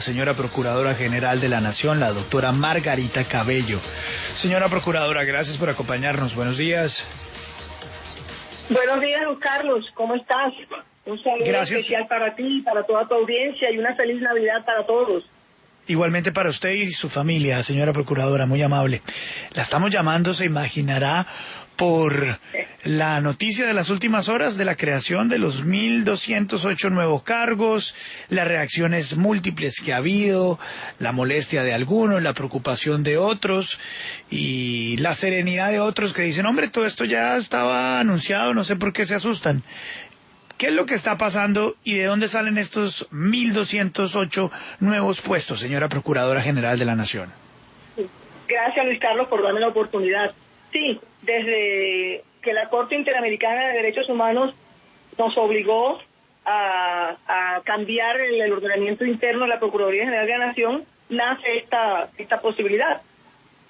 señora Procuradora General de la Nación, la doctora Margarita Cabello. Señora Procuradora, gracias por acompañarnos. Buenos días. Buenos días, Carlos. ¿Cómo estás? Un saludo especial para ti, para toda tu audiencia y una feliz Navidad para todos. Igualmente para usted y su familia, señora Procuradora, muy amable. La estamos llamando, se imaginará, por la noticia de las últimas horas de la creación de los 1.208 nuevos cargos, las reacciones múltiples que ha habido, la molestia de algunos, la preocupación de otros y la serenidad de otros que dicen, hombre, todo esto ya estaba anunciado, no sé por qué se asustan. ¿Qué es lo que está pasando y de dónde salen estos 1.208 nuevos puestos, señora Procuradora General de la Nación? Gracias, Luis Carlos, por darme la oportunidad. Sí, desde que la Corte Interamericana de Derechos Humanos nos obligó a, cambiar el, ordenamiento interno de la Procuraduría General de la Nación, nace esta, esta posibilidad.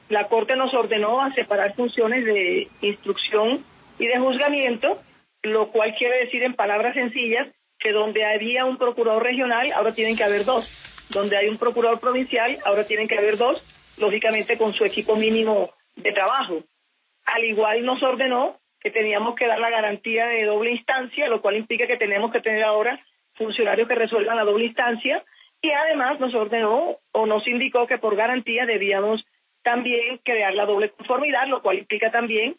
La Corte nos ordenó a separar funciones de instrucción y de juzgamiento, lo cual quiere decir en palabras sencillas que donde había un procurador regional, ahora tienen que haber dos. Donde hay un procurador provincial, ahora tienen que haber dos, lógicamente con su equipo mínimo de trabajo. Al igual nos ordenó que teníamos que dar la garantía de doble instancia, lo cual implica que tenemos que tener ahora funcionarios que resuelvan la doble instancia y además nos ordenó o nos indicó que por garantía debíamos también crear la doble conformidad, lo cual implica también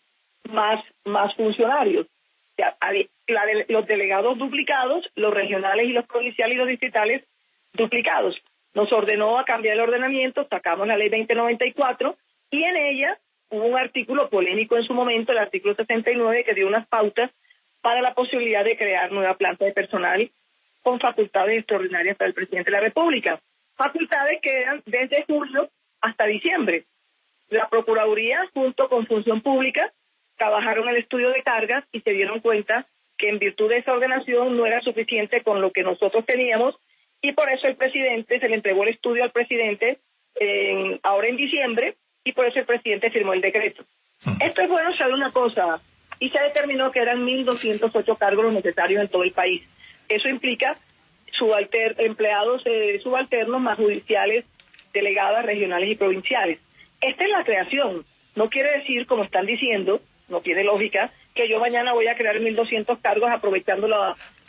más, más funcionarios. los delegados duplicados, los regionales y los provinciales y los distritales duplicados. Nos ordenó a cambiar el ordenamiento, sacamos la ley 2094 y en ella hubo un artículo polémico en su momento, el artículo 69, que dio unas pautas para la posibilidad de crear nueva planta de personal con facultades extraordinarias para el presidente de la República. Facultades que eran desde julio hasta diciembre. La Procuraduría, junto con Función Pública, trabajaron el estudio de cargas y se dieron cuenta que en virtud de esa ordenación no era suficiente con lo que nosotros teníamos y por eso el presidente se le entregó el estudio al presidente ahora en diciembre y por eso el presidente firmó el decreto. Esto es bueno saber una cosa, y se determinó que eran 1.208 cargos los necesarios en todo el país. Eso implica subalter empleados eh, subalternos más judiciales, delegadas regionales y provinciales. Esta es la creación. No quiere decir, como están diciendo, no tiene lógica, que yo mañana voy a crear 1.200 cargos aprovechando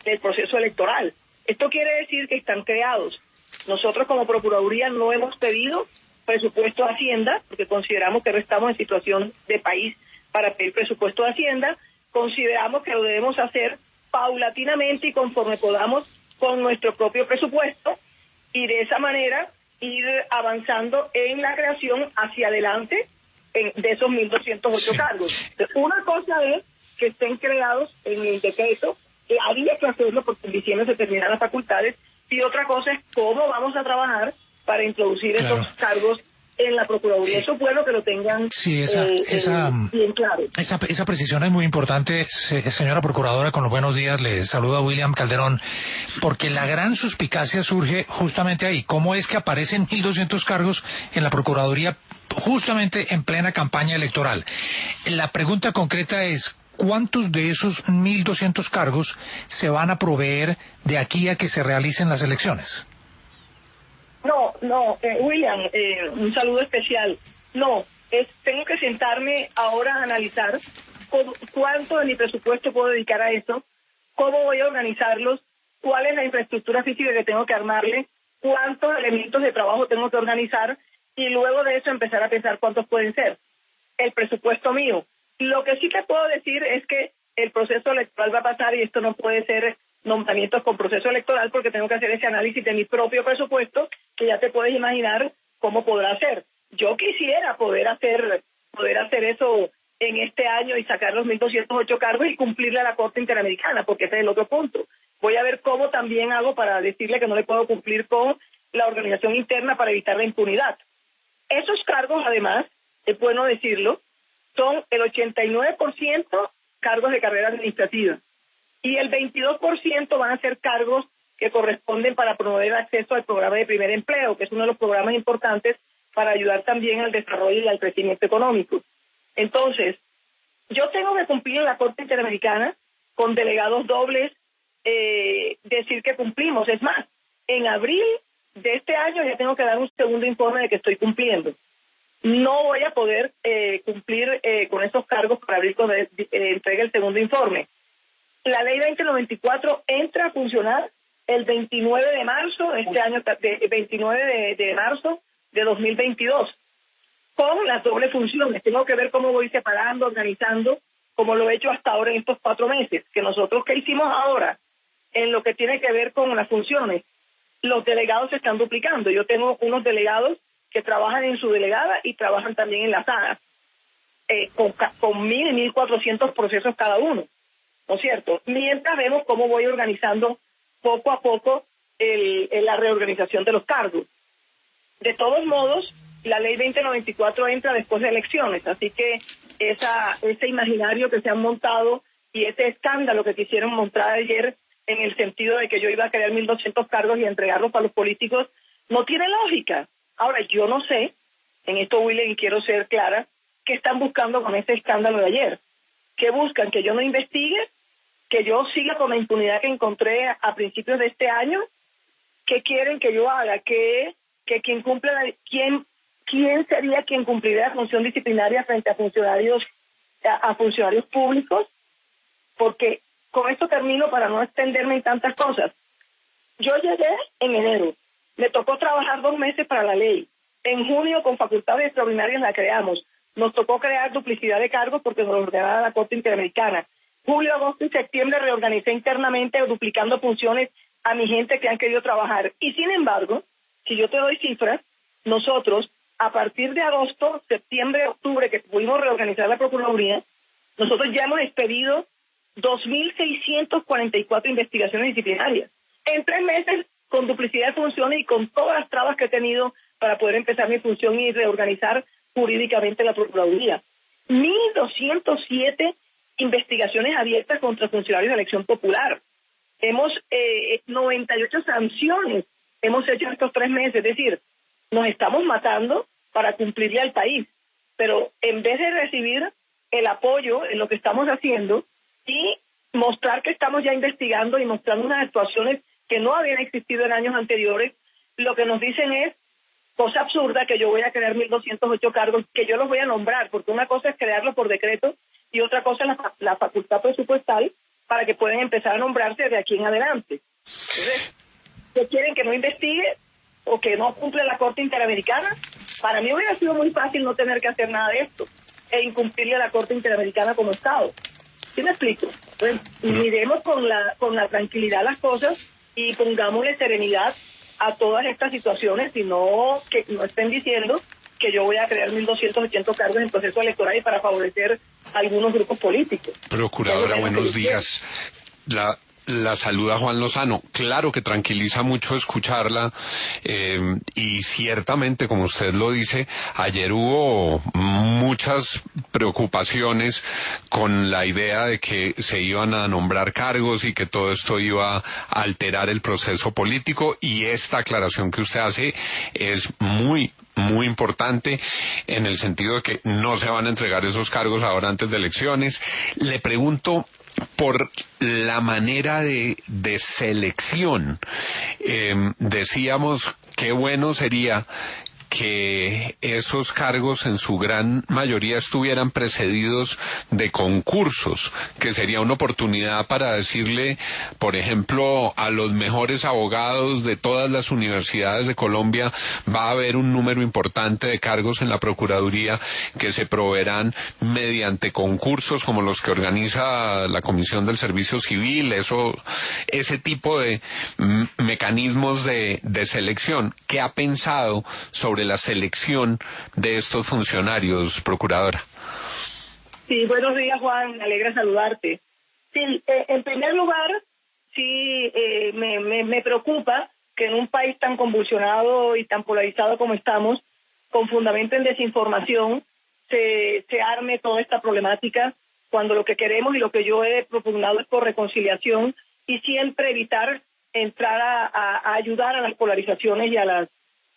el proceso electoral. Esto quiere decir que están creados. Nosotros como Procuraduría no hemos pedido presupuesto de Hacienda, porque consideramos que estamos en situación de país para pedir presupuesto de Hacienda, consideramos que lo debemos hacer paulatinamente y conforme podamos con nuestro propio presupuesto y de esa manera ir avanzando en la creación hacia adelante de esos 1.208 cargos. Una cosa es que estén creados en el decreto, que había que hacerlo porque en diciembre se terminan las facultades, y otra cosa es cómo vamos a trabajar para introducir esos cargos en la Procuraduría. Eso es bueno que lo tengan sí, esa, eh, esa, eh, bien claro. Esa, esa precisión es muy importante, señora Procuradora, con los buenos días, le saluda William Calderón, porque la gran suspicacia surge justamente ahí. ¿Cómo es que aparecen 1.200 cargos en la Procuraduría justamente en plena campaña electoral? La pregunta concreta es, ¿cuántos de esos 1.200 cargos se van a proveer de aquí a que se realicen las elecciones? No, no, eh, William, eh, un saludo especial. No, es, tengo que sentarme ahora a analizar cuánto de mi presupuesto puedo dedicar a eso, cómo voy a organizarlos, cuál es la infraestructura física que tengo que armarle, cuántos elementos de trabajo tengo que organizar y luego de eso empezar a pensar cuántos pueden ser. El presupuesto mío. Lo que sí te puedo decir es que el proceso electoral va a pasar y esto no puede ser nombramientos con proceso electoral porque tengo que hacer ese análisis de mi propio presupuesto que ya te puedes imaginar cómo podrá ser. Yo quisiera poder hacer poder hacer eso en este año y sacar los 1.208 cargos y cumplirle a la Corte Interamericana, porque ese es el otro punto. Voy a ver cómo también hago para decirle que no le puedo cumplir con la organización interna para evitar la impunidad. Esos cargos, además, es bueno decirlo, son el 89% cargos de carrera administrativa y el 22% van a ser cargos que corresponden para promover acceso al programa de primer empleo, que es uno de los programas importantes para ayudar también al desarrollo y al crecimiento económico. Entonces, yo tengo que cumplir en la Corte Interamericana con delegados dobles, eh, decir que cumplimos. Es más, en abril de este año ya tengo que dar un segundo informe de que estoy cumpliendo. No voy a poder eh, cumplir eh, con esos cargos para abrir cuando eh, entregue el segundo informe. La ley 2094 entra a funcionar el 29 de marzo, este año, de, 29 de, de marzo de 2022, con las dobles funciones. Tengo que ver cómo voy separando, organizando, como lo he hecho hasta ahora en estos cuatro meses, que nosotros ¿qué hicimos ahora en lo que tiene que ver con las funciones. Los delegados se están duplicando. Yo tengo unos delegados que trabajan en su delegada y trabajan también en la sala, eh, con, con mil y mil cuatrocientos procesos cada uno, ¿no es cierto? Mientras vemos cómo voy organizando poco a poco el, la reorganización de los cargos. De todos modos, la ley 2094 entra después de elecciones, así que esa, ese imaginario que se han montado y ese escándalo que quisieron montar ayer en el sentido de que yo iba a crear 1.200 cargos y entregarlos para los políticos, no tiene lógica. Ahora, yo no sé, en esto, William, y quiero ser clara, qué están buscando con ese escándalo de ayer. ¿Qué buscan? ¿Que yo no investigue? ¿Que yo siga con la impunidad que encontré a principios de este año? ¿Qué quieren que yo haga? ¿Que, que quien cumple quién, quién sería quien cumpliría la función disciplinaria frente a funcionarios, a funcionarios públicos? Porque con esto termino para no extenderme en tantas cosas. Yo llegué en enero, me tocó trabajar dos meses para la ley. En junio, con facultades extraordinarias, la creamos. Nos tocó crear duplicidad de cargos porque nos ordenaba la Corte Interamericana. Julio, agosto y septiembre reorganicé internamente, duplicando funciones a mi gente que han querido trabajar. Y sin embargo, si yo te doy cifras, nosotros, a partir de agosto, septiembre, octubre, que pudimos reorganizar la Procuraduría, nosotros ya hemos expedido 2.644 investigaciones disciplinarias. En tres meses, con duplicidad de funciones y con todas las trabas que he tenido para poder empezar mi función y reorganizar jurídicamente la Procuraduría. 1.207 investigaciones abiertas contra funcionarios de elección popular. Hemos eh, 98 sanciones hemos hecho estos tres meses. Es decir, nos estamos matando para cumplirle al país. Pero en vez de recibir el apoyo en lo que estamos haciendo, y mostrar que estamos ya investigando y mostrando unas actuaciones que no habían existido en años anteriores, lo que nos dicen es cosa absurda que yo voy a crear 1.208 cargos, que yo los voy a nombrar, porque una cosa es crearlos por decreto y otra cosa es la, facultad presupuestal para que puedan empezar a nombrarse de aquí en adelante. Entonces, ¿qué quieren que no investigue o que no cumple la Corte Interamericana? Para mí hubiera sido muy fácil no tener que hacer nada de esto e incumplirle a la Corte Interamericana como Estado. ¿Sí me explico? Pues, miremos con la, con la tranquilidad las cosas y pongámosle serenidad a todas estas situaciones y no que no estén diciendo que yo voy a crear 1.280 cargos en proceso electoral y para favorecer a algunos grupos políticos. Procuradora, buenos días. La, la saluda Juan Lozano. Claro que tranquiliza mucho escucharla eh, y ciertamente, como usted lo dice, ayer hubo muchas preocupaciones con la idea de que se iban a nombrar cargos y que todo esto iba a alterar el proceso político y esta aclaración que usted hace es muy muy importante en el sentido de que no se van a entregar esos cargos ahora antes de elecciones. Le pregunto por la manera de, de selección. Eh, decíamos qué bueno sería que esos cargos en su gran mayoría estuvieran precedidos de concursos, que sería una oportunidad para decirle, por ejemplo, a los mejores abogados de todas las universidades de Colombia, va a haber un número importante de cargos en la Procuraduría que se proveerán mediante concursos como los que organiza la Comisión del Servicio Civil, eso, ese tipo de mecanismos de, de selección. ¿Qué ha pensado sobre la selección de estos funcionarios, procuradora? Sí, buenos días, Juan. Me alegra saludarte. Sí, eh, en primer lugar, sí eh, me, me, preocupa que en un país tan convulsionado y tan polarizado como estamos, con fundamento en desinformación, se, se arme toda esta problemática cuando lo que queremos y lo que yo he propugnado es por reconciliación y siempre evitar entrar a ayudar a las polarizaciones y a las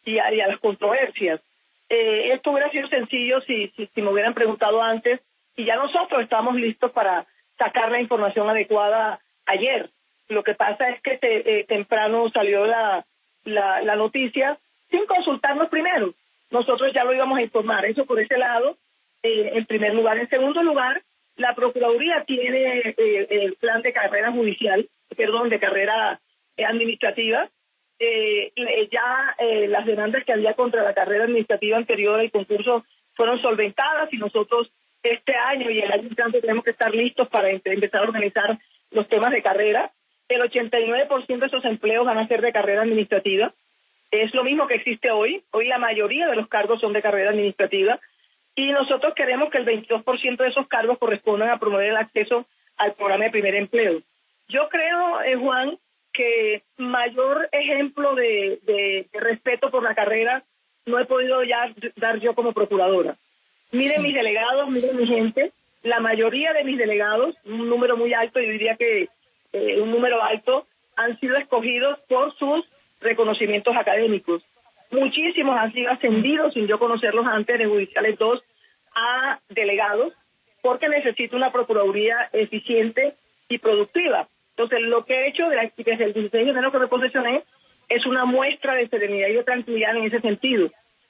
y a, las controversias. Eh, esto hubiera sido sencillo si, si, me hubieran preguntado antes y ya nosotros estamos listos para sacar la información adecuada ayer. Lo que pasa es que te, eh, temprano salió la, la, la noticia sin consultarnos primero. Nosotros ya lo íbamos a informar. Eso por ese lado, eh, en primer lugar. En segundo lugar, la Procuraduría tiene eh, el plan de carrera judicial, perdón, de carrera eh, administrativa. Eh, ya las demandas que había contra la carrera administrativa anterior al concurso fueron solventadas y nosotros este año y el año entrante tenemos que estar listos para empezar a organizar los temas de carrera. El 89% de esos empleos van a ser de carrera administrativa. Es lo mismo que existe hoy. Hoy la mayoría de los cargos son de carrera administrativa y nosotros queremos que el 22% de esos cargos correspondan a promover el acceso al programa de primer empleo. Yo creo, eh, Juan, que mayor ejemplo de, respeto por la carrera no he podido ya dar yo como procuradora. Miren mis delegados, miren mi gente, la mayoría de mis delegados, un número muy alto, yo diría que eh, un número alto, han sido escogidos por sus reconocimientos académicos. Muchísimos han sido ascendidos, sin yo conocerlos antes, de judiciales 2 a delegados, porque necesito una procuraduría eficiente y productiva. Entonces, lo que he hecho desde el 16 de enero que me posesioné es una muestra de serenidad y de tranquilidad en ese sentido.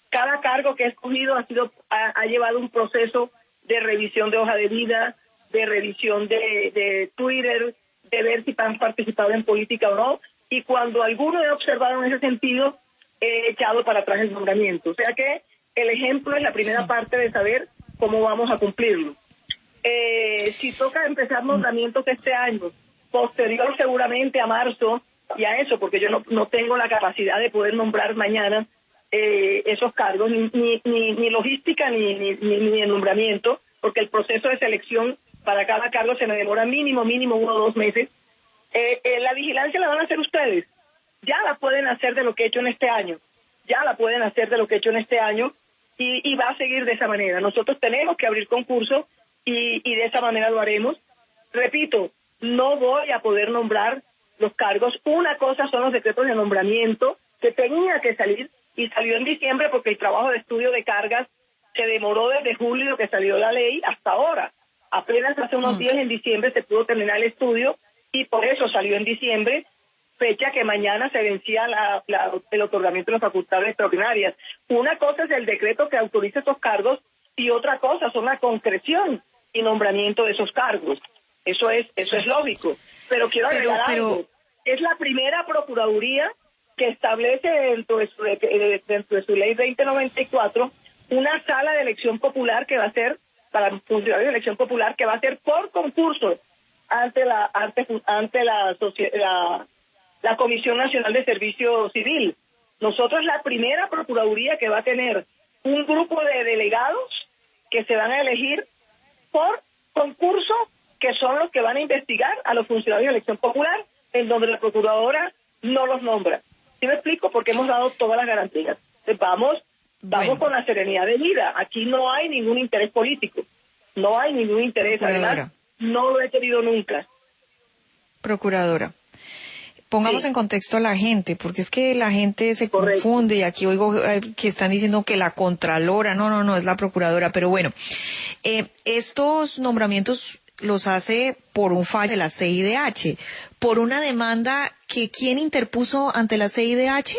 Cada cargo que he escogido ha, sido, ha, llevado un proceso de revisión de hoja de vida, de revisión de, de Twitter, de ver si han participado en política o no. Y cuando alguno he observado en ese sentido, he echado para atrás el nombramiento. O sea que el ejemplo es la primera parte de saber cómo vamos a cumplirlo. Eh, si toca empezar nombramientos este año, posterior seguramente a marzo y a eso, porque yo no, no tengo la capacidad de poder nombrar mañana eh, esos cargos, ni, ni, ni, logística ni, ni, ni, el nombramiento, porque el proceso de selección para cada cargo se me demora mínimo, mínimo uno o dos meses. Eh, la vigilancia la van a hacer ustedes ya la pueden hacer de lo que he hecho en este año, ya la pueden hacer de lo que he hecho en este año y, va a seguir de esa manera. Nosotros tenemos que abrir concurso y, y de esa manera lo haremos. Repito, no voy a poder nombrar los cargos. Una cosa son los decretos de nombramiento que tenía que salir y salió en diciembre porque el trabajo de estudio de cargas se demoró desde julio que salió la ley hasta ahora. Apenas hace unos mm. días en diciembre se pudo terminar el estudio y por eso salió en diciembre fecha que mañana se vencía el otorgamiento de las facultades extraordinarias. Una cosa es el decreto que autoriza esos cargos y otra cosa son la concreción y nombramiento de esos cargos. Eso es eso es lógico. Pero quiero agregar algo. Es la primera procuraduría que establece dentro de, su, dentro de su ley 2094 una sala de elección popular que va a ser para funcionarios de elección popular que va a ser por concurso ante la ante, ante la, la la Comisión Nacional de Servicio Civil. Nosotros la primera Procuraduría que va a tener un grupo de delegados que se van a elegir por concurso, que son los que van a investigar a los funcionarios de elección popular, en donde la Procuradora no los nombra. ¿Sí me explico? Porque hemos dado todas las garantías. vamos, vamos con la serenidad de vida. Aquí no hay ningún interés político. No hay ningún interés. Además, no lo he querido nunca. Procuradora pongamos en contexto a la gente, porque es que la gente se confunde y aquí oigo eh, que están diciendo que la Contralora, no, no, no, es la Procuradora, pero bueno, eh, estos nombramientos los hace por un fallo de la CIDH, por una demanda que quién interpuso ante la CIDH.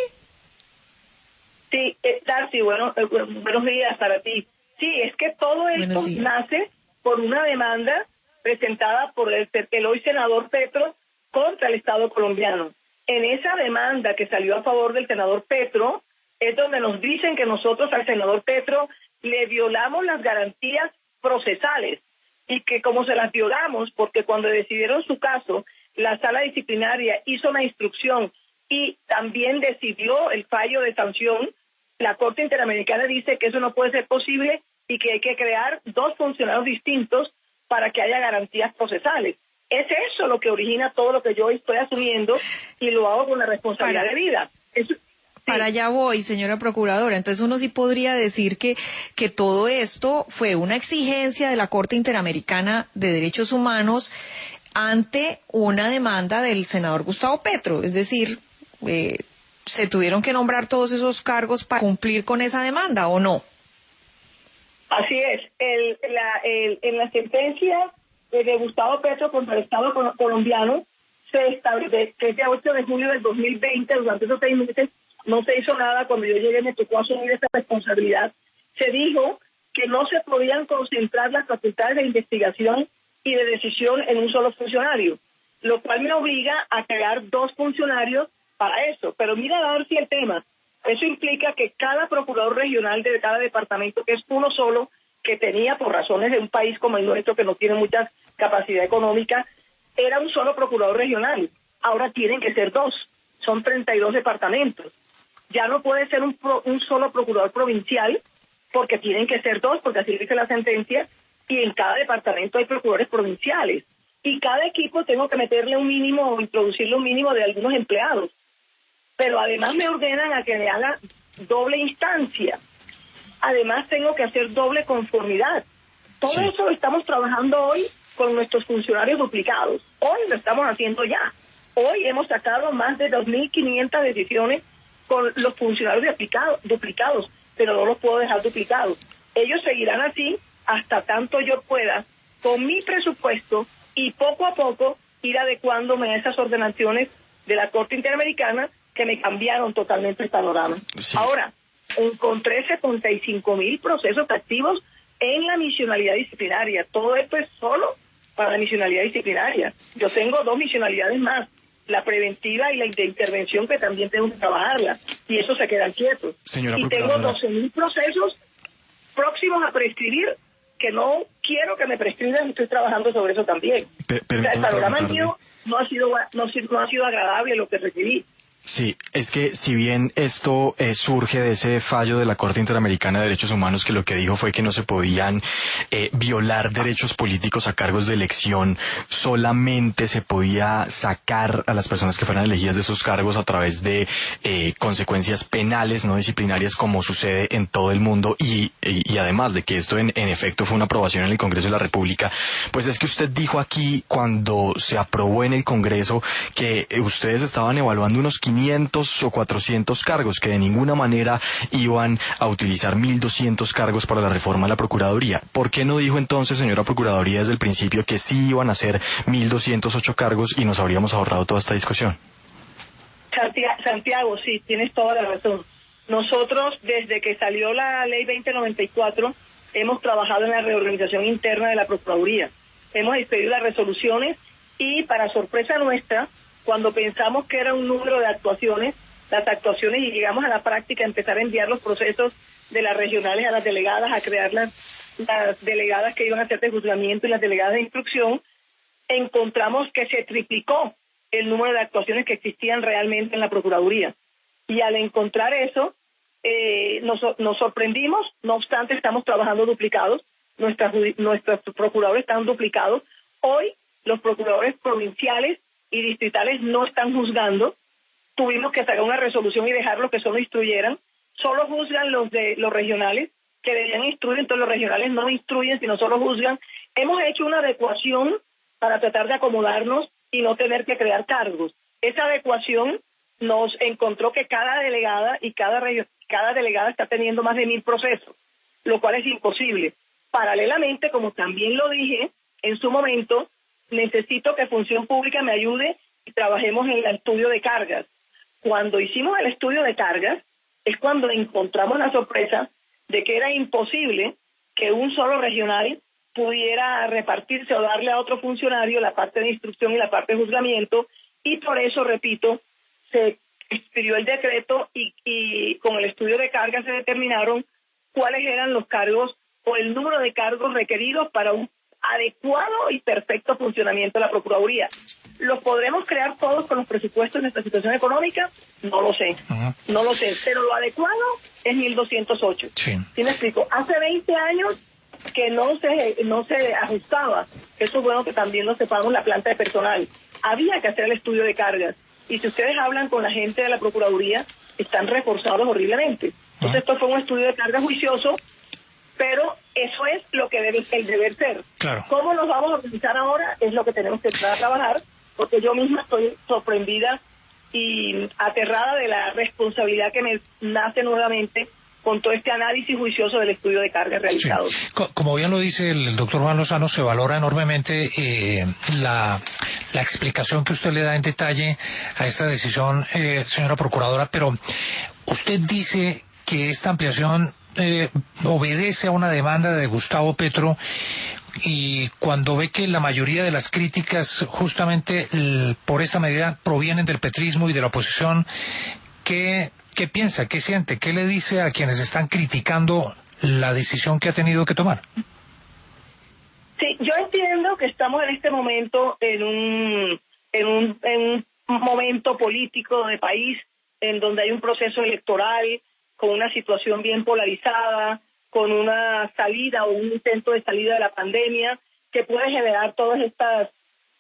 Sí, eh, Darcy, bueno, buenos días para ti. Sí, es que todo esto nace por una demanda presentada por el, el hoy senador Petro contra el Estado colombiano. En esa demanda que salió a favor del senador Petro, es donde nos dicen que nosotros al senador Petro le violamos las garantías procesales y que como se las violamos, porque cuando decidieron su caso, la sala disciplinaria hizo una instrucción y también decidió el fallo de sanción, la Corte Interamericana dice que eso no puede ser posible y que hay que crear dos funcionarios distintos para que haya garantías procesales. Es eso lo que origina todo lo que yo estoy asumiendo y lo hago con la responsabilidad de vida. Para allá voy, señora procuradora. Entonces uno sí podría decir que, que todo esto fue una exigencia de la Corte Interamericana de Derechos Humanos ante una demanda del senador Gustavo Petro. Es decir, eh, ¿se tuvieron que nombrar todos esos cargos para cumplir con esa demanda o no? Así es. El, la, el, en la sentencia de Gustavo Petro contra el Estado colombiano se establece que el 8 de julio del 2020, durante esos seis meses, no se hizo nada. Cuando yo llegué me tocó asumir esta responsabilidad. Se dijo que no se podían concentrar las facultades de investigación y de decisión en un solo funcionario, lo cual me obliga a crear dos funcionarios para eso. Pero mira si el tema. Eso implica que cada procurador regional de cada departamento, que es uno solo, que tenía por razones de un país como el nuestro, que no tiene mucha capacidad económica, era un solo procurador regional. Ahora tienen que ser dos. Son 32 departamentos. Ya no puede ser un, un solo procurador provincial, porque tienen que ser dos, porque así dice la sentencia, y en cada departamento hay procuradores provinciales. Y cada equipo tengo que meterle un mínimo o introducirle un mínimo de algunos empleados. Pero además me ordenan a que le haga doble instancia. Además tengo que hacer doble conformidad. Todo eso lo estamos trabajando hoy con nuestros funcionarios duplicados. Hoy lo estamos haciendo ya. Hoy hemos sacado más de 2.500 decisiones con los funcionarios duplicados pero no los puedo dejar duplicados. Ellos seguirán así hasta tanto yo pueda, con mi presupuesto y poco a poco ir adecuándome a esas ordenaciones de la Corte Interamericana que me cambiaron totalmente el panorama. Ahora, encontré 75 mil procesos activos en la misionalidad disciplinaria. Todo esto es solo para la misionalidad disciplinaria. Yo tengo dos misionalidades más la preventiva y la de intervención que también tengo que trabajarla y eso se quedan quietos. y tengo 12.000 procesos próximos a prescribir que no quiero que me prescriban, estoy trabajando sobre eso también. el panorama mío no ha sido no, no ha sido agradable lo que recibí. Sí, es que si bien esto eh, surge de ese fallo de la Corte Interamericana de Derechos Humanos que lo que dijo fue que no se podían eh, violar derechos políticos a cargos de elección, solamente se podía sacar a las personas que fueran elegidas de esos cargos a través de eh, consecuencias penales, no disciplinarias, como sucede en todo el mundo, y, además de que esto en, en efecto fue una aprobación en el Congreso de la República, pues es que usted dijo aquí cuando se aprobó en el Congreso que ustedes estaban evaluando unos 500 o 400 cargos, que de ninguna manera iban a utilizar 1.200 cargos para la reforma de la Procuraduría. ¿Por qué no dijo entonces, señora Procuraduría, desde el principio que sí iban a ser 1.208 cargos y nos habríamos ahorrado toda esta discusión? Santiago, sí, tienes toda la razón. Nosotros, desde que salió la ley 2094, hemos trabajado en la reorganización interna de la Procuraduría. Hemos expedido las resoluciones y, para sorpresa nuestra, cuando pensamos que era un número de actuaciones, las actuaciones y llegamos a la práctica, empezar a enviar los procesos de las regionales a las delegadas, a crear las, delegadas que iban a hacer de juzgamiento y las delegadas de instrucción, encontramos que se triplicó el número de actuaciones que existían realmente en la Procuraduría. Y al encontrar eso, eh, nos, nos sorprendimos, no obstante estamos trabajando duplicados, nuestras, nuestros procuradores están duplicados. Hoy los procuradores provinciales y distritales no están juzgando. Tuvimos que sacar una resolución y dejarlos que solo instruyeran. Solo juzgan los de los regionales que debían instruir, entonces los regionales no instruyen, sino solo juzgan. Hemos hecho una adecuación para tratar de acomodarnos y no tener que crear cargos. Esa adecuación nos encontró que cada delegada y cada, cada delegada está teniendo más de mil procesos, lo cual es imposible. Paralelamente, como también lo dije en su momento, necesito que Función Pública me ayude y trabajemos en el estudio de cargas. Cuando hicimos el estudio de cargas, es cuando encontramos la sorpresa de que era imposible que un solo regional pudiera repartirse o darle a otro funcionario la parte de instrucción y la parte de juzgamiento, y por eso, repito, se expidió el decreto y, y con el estudio de cargas se determinaron cuáles eran los cargos o el número de cargos requeridos para un adecuado y perfecto funcionamiento de la Procuraduría. ¿Los podremos crear todos con los presupuestos de nuestra situación económica? No lo sé, no lo sé, pero lo adecuado es 1208. Sí. ¿Sí me explico? Hace 20 años que no se, no se ajustaba, eso es bueno que también lo sepamos la planta de personal. Había que hacer el estudio de cargas. Y si ustedes hablan con la gente de la Procuraduría, están reforzados horriblemente. Entonces, esto fue un estudio de cargas juicioso pero eso es lo que debe el deber ser. ¿Cómo nos vamos a organizar ahora? Es lo que tenemos que empezar a trabajar, porque yo misma estoy sorprendida y aterrada de la responsabilidad que me nace nuevamente con todo este análisis juicioso del estudio de carga realizado. Como bien lo dice el, doctor Juan Lozano, se valora enormemente eh, la, la, explicación que usted le da en detalle a esta decisión, eh, señora procuradora, pero usted dice que esta ampliación eh, obedece a una demanda de Gustavo Petro y cuando ve que la mayoría de las críticas justamente por esta medida provienen del petrismo y de la oposición, ¿qué, ¿qué piensa? ¿Qué siente? ¿Qué le dice a quienes están criticando la decisión que ha tenido que tomar? Sí, yo entiendo que estamos en este momento en un, en un, en un momento político de país en donde hay un proceso electoral con una situación bien polarizada, con una salida o un intento de salida de la pandemia que puede generar todas estas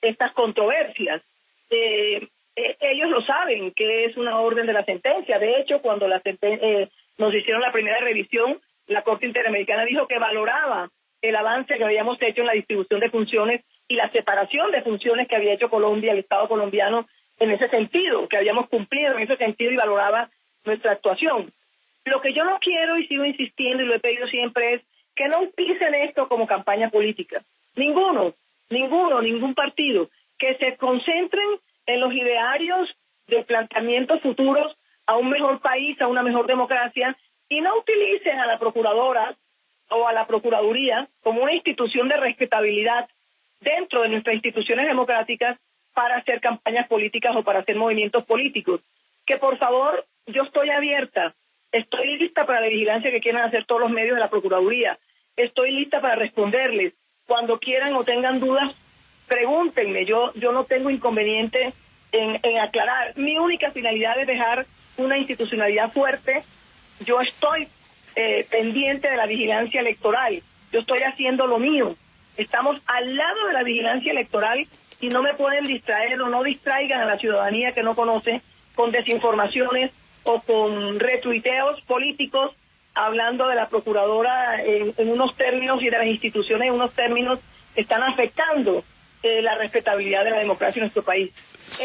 estas controversias. Eh, eh, ellos lo saben que es una orden de la sentencia. De hecho, cuando la eh, nos hicieron la primera revisión, la Corte Interamericana dijo que valoraba el avance que habíamos hecho en la distribución de funciones y la separación de funciones que había hecho Colombia, el Estado colombiano, en ese sentido, que habíamos cumplido en ese sentido y valoraba nuestra actuación. Lo que yo no quiero y sigo insistiendo y lo he pedido siempre es que no utilicen esto como campaña política. Ninguno, ninguno, ningún partido. Que se concentren en los idearios de planteamientos futuros a un mejor país, a una mejor democracia y no utilicen a la procuradora o a la procuraduría como una institución de respetabilidad dentro de nuestras instituciones democráticas para hacer campañas políticas o para hacer movimientos políticos. Que por favor, yo estoy abierta, estoy lista para la vigilancia que quieran hacer todos los medios de la Procuraduría, estoy lista para responderles. Cuando quieran o tengan dudas, pregúntenme, yo, yo no tengo inconveniente en, en aclarar. Mi única finalidad es dejar una institucionalidad fuerte. Yo estoy eh, pendiente de la vigilancia electoral, yo estoy haciendo lo mío. Estamos al lado de la vigilancia electoral y no me pueden distraer o no distraigan a la ciudadanía que no conoce con desinformaciones o con retuiteos políticos hablando de la procuradora en, unos términos y de las instituciones en unos términos que están afectando eh, la respetabilidad de la democracia en nuestro país.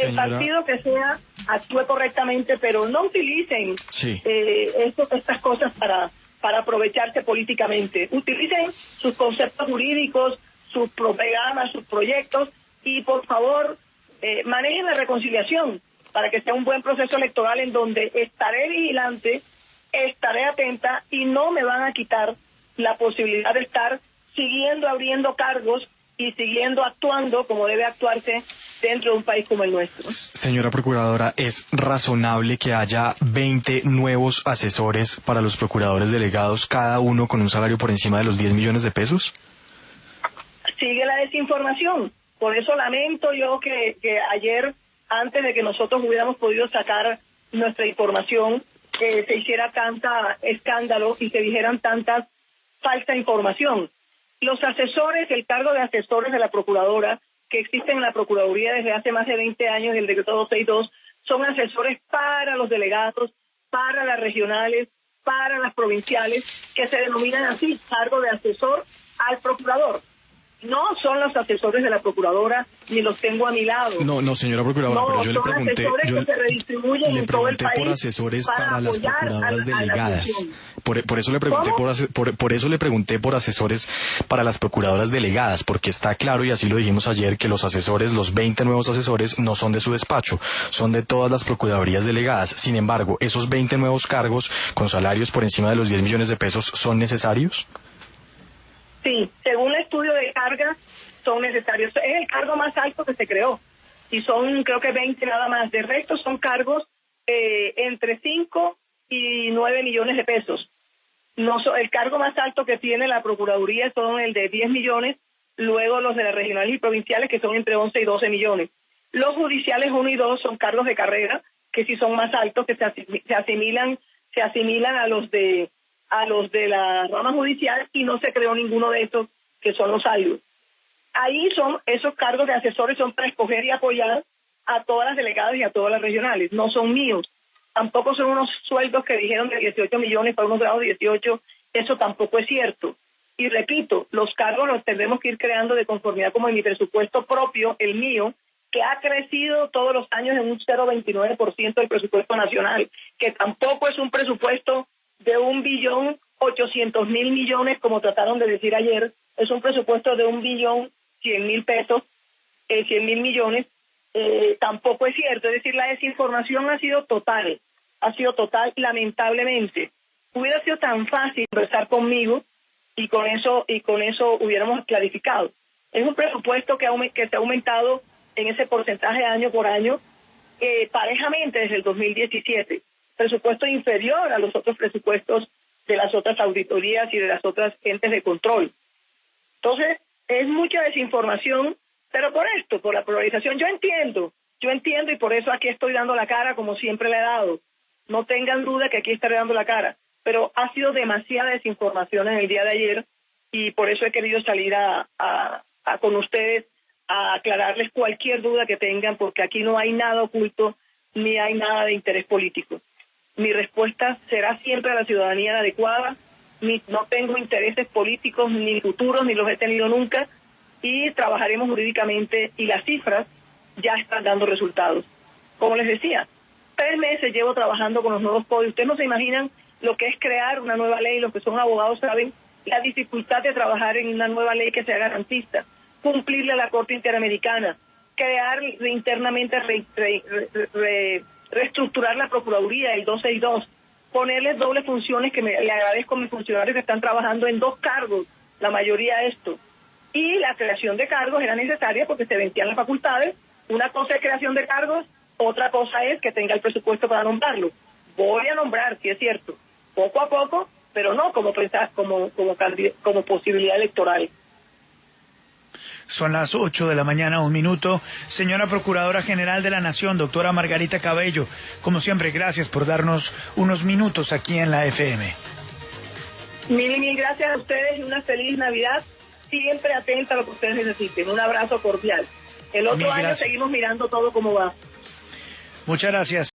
El partido que sea actúe correctamente, pero no utilicen eh, estas cosas para, para aprovecharse políticamente. Utilicen sus conceptos jurídicos, sus programas, sus proyectos y por favor eh, manejen la reconciliación para que sea un buen proceso electoral en donde estaré vigilante, estaré atenta y no me van a quitar la posibilidad de estar siguiendo abriendo cargos y siguiendo actuando como debe actuarse dentro de un país como el nuestro. Señora Procuradora, ¿es razonable que haya 20 nuevos asesores para los procuradores delegados, cada uno con un salario por encima de los 10 millones de pesos? Sigue la desinformación. Por eso lamento yo que, ayer, antes de que nosotros hubiéramos podido sacar nuestra información, se hiciera tanta escándalo y se dijeran tantas falsa información. Los asesores, el cargo de asesores de la Procuradora, que existen en la Procuraduría desde hace más de 20 años, el decreto 262, son asesores para los delegados, para las regionales, para las provinciales, que se denominan así, cargo de asesor al procurador no son los asesores de la procuradora ni los tengo a mi lado. No, no, señora procuradora, pero yo le pregunté, yo le pregunté por asesores para, las procuradoras delegadas. Por, por, eso le pregunté por, por, eso le pregunté por asesores para las procuradoras delegadas, porque está claro y así lo dijimos ayer que los asesores, los 20 nuevos asesores no son de su despacho, son de todas las procuradurías delegadas. Sin embargo, esos 20 nuevos cargos con salarios por encima de los 10 millones de pesos son necesarios? Sí, según el estudio de carga, son necesarios. Es el cargo más alto que se creó y son creo que 20 nada más. De resto son cargos eh, entre 5 y 9 millones de pesos. El cargo más alto que tiene la Procuraduría son el de 10 millones, luego los de las regionales y provinciales que son entre 11 y 12 millones. Los judiciales 1 y 2 son cargos de carrera que sí son más altos, que se, asimilan, se asimilan a los de a los de la rama judicial y no se creó ninguno de estos que son los salud. Ahí son esos cargos de asesores son para escoger y apoyar a todas las delegadas y a todas las regionales, no son míos. Tampoco son unos sueldos que dijeron de 18 millones para unos grados 18, eso tampoco es cierto. Y repito, los cargos los tendremos que ir creando de conformidad como en mi presupuesto propio, el mío, que ha crecido todos los años en un 0,29% del presupuesto nacional, que tampoco es un presupuesto de un billón ochocientos mil millones, como trataron de decir ayer, es un presupuesto de un billón cien mil pesos, eh, mil millones, eh, tampoco es cierto. Es decir, la desinformación ha sido total. ha sido total, lamentablemente. Hubiera sido tan fácil conversar conmigo y con eso y con eso hubiéramos clarificado. Es un presupuesto que, que se ha aumentado en ese porcentaje año por año eh, parejamente desde el 2017. Presupuesto inferior a los otros presupuestos de las otras auditorías y de las otras entes de control. Entonces, es mucha desinformación, pero por esto, por la polarización, yo entiendo, yo entiendo y por eso aquí estoy dando la cara como siempre le he dado. No tengan duda que aquí estaré dando la cara, pero ha sido demasiada desinformación en el día de ayer y por eso he querido salir a, con ustedes a aclararles cualquier duda que tengan, porque aquí no hay nada oculto ni hay nada de interés político. Mi respuesta será siempre a la ciudadanía adecuada. no tengo intereses políticos ni futuros, ni los he tenido nunca, y trabajaremos jurídicamente y las cifras ya están dando resultados. Como les decía, tres meses llevo trabajando con los nuevos códigos. Ustedes no se imaginan lo que es crear una nueva ley, los que son abogados saben la dificultad de trabajar en una nueva ley que sea garantista, cumplirle a la Corte Interamericana, crear internamente, reestructurar la Procuraduría, el 262, ponerles dobles funciones, que me, le agradezco a mis funcionarios que están trabajando en dos cargos, la mayoría esto. Y la creación de cargos era necesaria porque se vencían las facultades. Una cosa es creación de cargos, otra cosa es que tenga el presupuesto para nombrarlo. Voy a nombrar, si es cierto, poco a poco, pero no como como como como posibilidad electoral. Son las 8 de la mañana, un minuto. Señora Procuradora General de la Nación, doctora Margarita Cabello, como siempre, gracias por darnos unos minutos aquí en la FM. Mil y mil gracias a ustedes y una feliz Navidad. Siempre atenta a lo que ustedes necesiten. Un abrazo cordial. El otro año seguimos mirando todo cómo va. Muchas gracias.